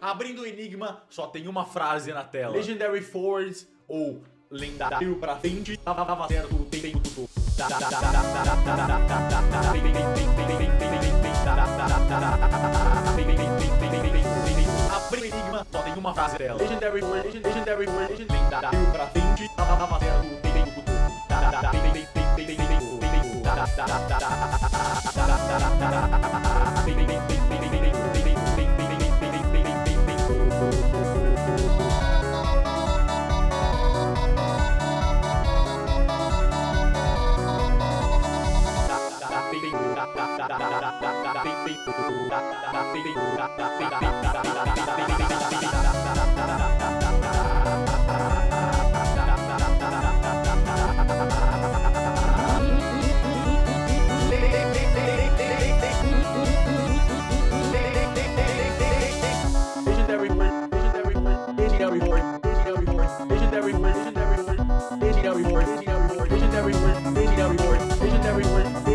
Abrindo o enigma, só tem uma frase na tela. Legendary Force ou lendário pra frente, tava certo o tempo todo. Abrindo o enigma, só tem uma frase dela. Legendary Force, Legendary Force, lendário pra frente, tava certo o tempo todo. legendary word, legendary word, legendary word, legendary word, legendary.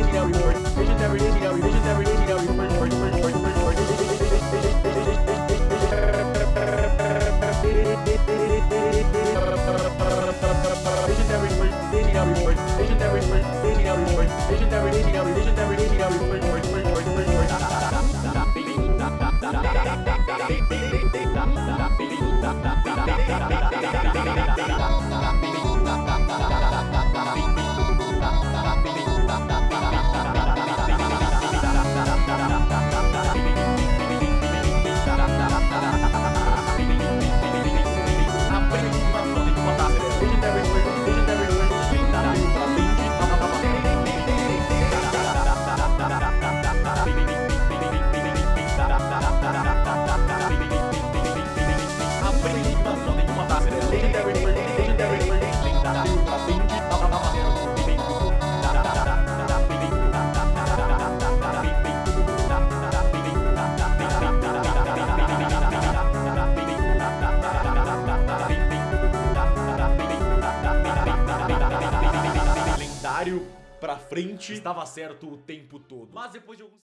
Pra frente, estava certo o tempo todo. Mas depois de alguns